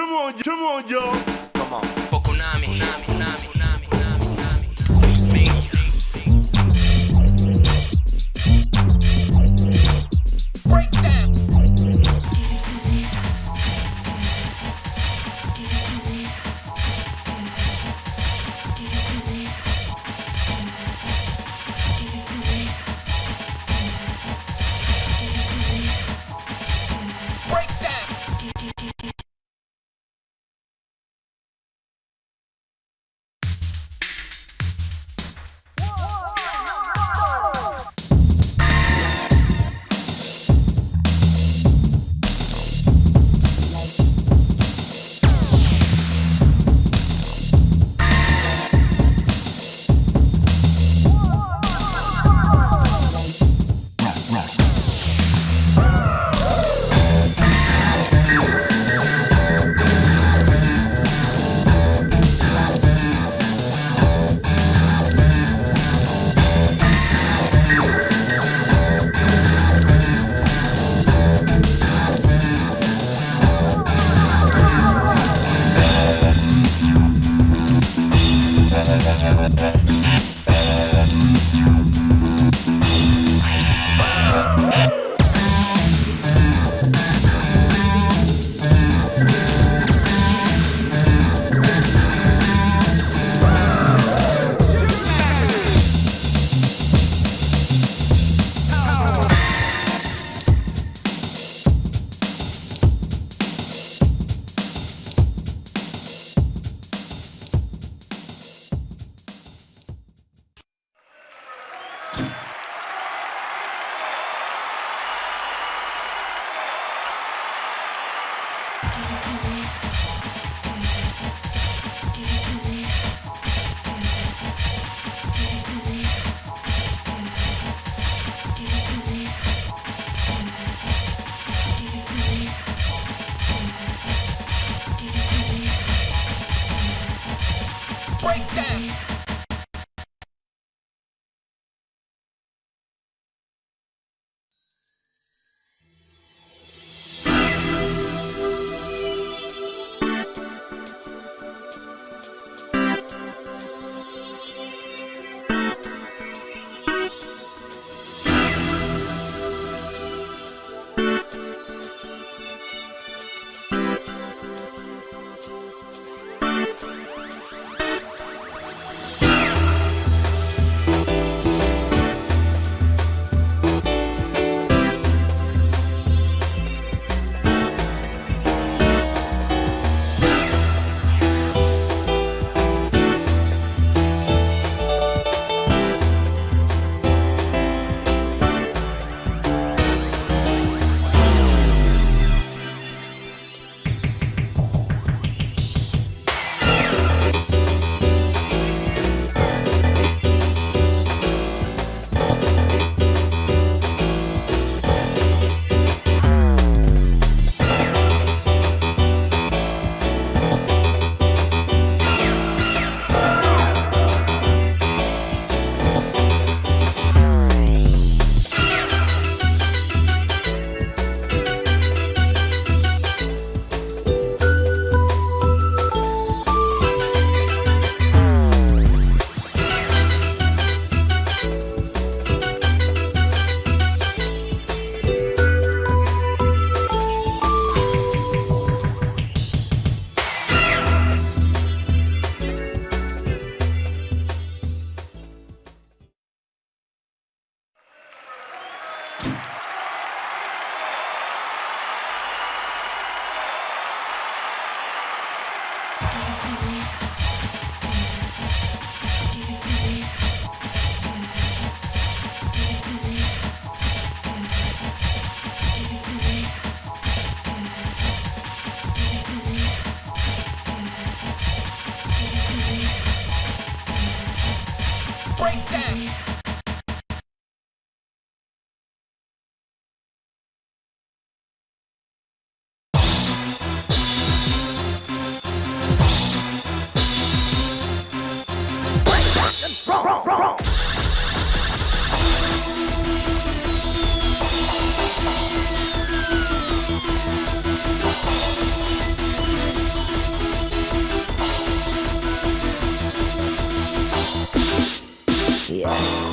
Come on, come on, y'all. Come on. Pokunami. Kunami, kunami, Breakdown. Yes.